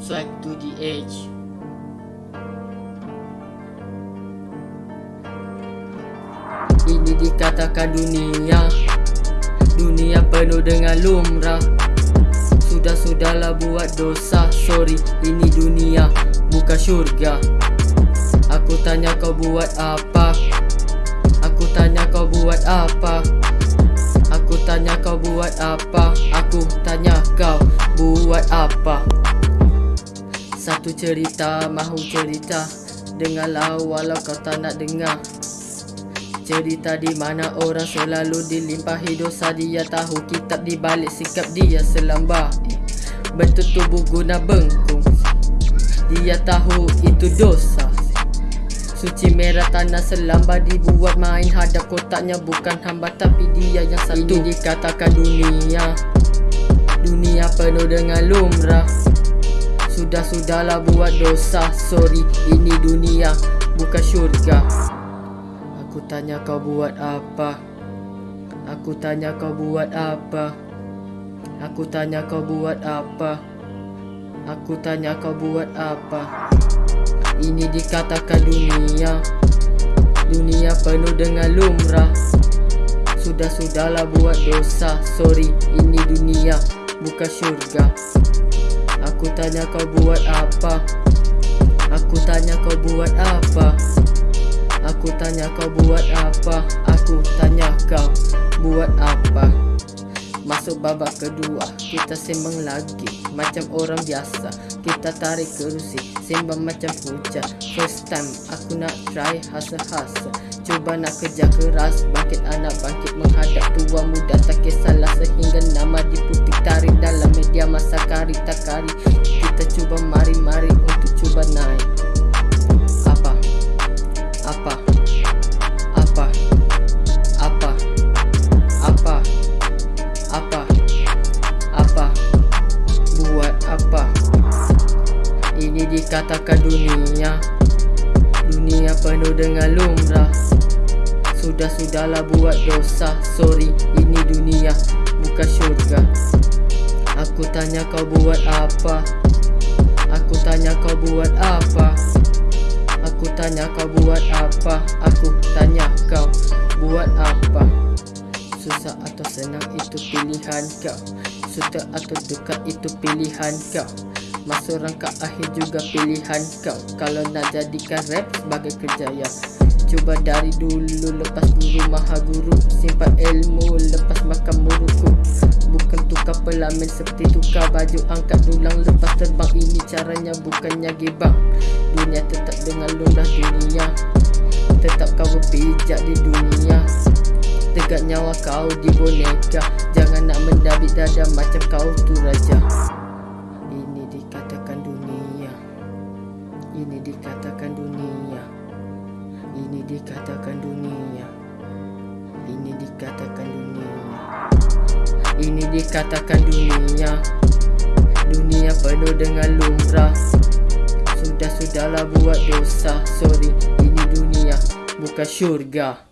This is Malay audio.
Swag to the edge. Ini dikatakan dunia. Dunia penuh dengan lumrah. Sudah-sudahlah buat dosa. Sorry, ini dunia bukan syurga. Aku tanya kau buat apa? Aku tanya kau buat apa? Aku tanya kau buat apa? Aku tanya kau buat apa Satu cerita mahu cerita. Dengarlah walau kau tak nak dengar. Cerita di mana orang selalu dilimpahi dosa Dia tahu kitab di balik sikap dia selambar. Bentuk tubuh guna bengkung. Dia tahu itu dosa. Suci merah tanah selambar dibuat main Hadap kotaknya bukan hamba tapi dia yang satu. Ini dikatakan dunia. Dunia penuh dengan lumrah Sudah-sudahlah buat dosa. Sorry ini dunia bukan syurga. Aku tanya kau buat apa? Aku tanya kau buat apa? Aku tanya kau buat apa? Aku tanya kau buat apa? Ini dikatakan dunia. Dunia penuh dengan lumrah. Sudah-sudahlah buat dosa. Sorry ini dunia bukan syurga Aku tanya kau buat apa? Aku tanya kau buat apa? Aku tanya kau buat apa? Aku tanya kau buat apa? Masuk babak kedua Kita sembang lagi Macam orang biasa. Kita tarik kerusi Sembang macam hujan First time aku nak try hasa-hasa Cuba nak kerja keras Bangkit anak bangkit menghadap tua muda. Tak kisahlah sehingga nama diputik tarik Dalam media masa kari tak kari Dikatakan dunia Dunia penuh dengan lumrah Sudah-sudahlah buat dosa Sorry, ini dunia bukan syurga Aku tanya kau buat apa? Aku tanya kau buat apa? Aku tanya kau buat apa? Aku tanya kau buat apa? Susah atau senang itu pilihan kau Suka atau duka itu pilihan kau Masuk rangka akhir juga pilihan kau. Kalau nak jadikan rap sebagai kerjaya. Cuba dari dulu lepas guru maha guru Simpan ilmu lepas makan muruku. Bukan tukar pelamin seperti tukar baju. Angkat dulang lepas terbang. Ini caranya bukannya gibang. Dunia tetap dengan lundah dunia. Tetap kau berpijak di dunia. Tegak nyawa kau di boneka. Jangan nak mendabik dada macam kau tu raja Ini dikatakan dunia. Ini dikatakan dunia. Ini dikatakan dunia. Dunia penuh dengan lumrah. Sudah-sudahlah buat dosa. Sorry, ini dunia bukan syurga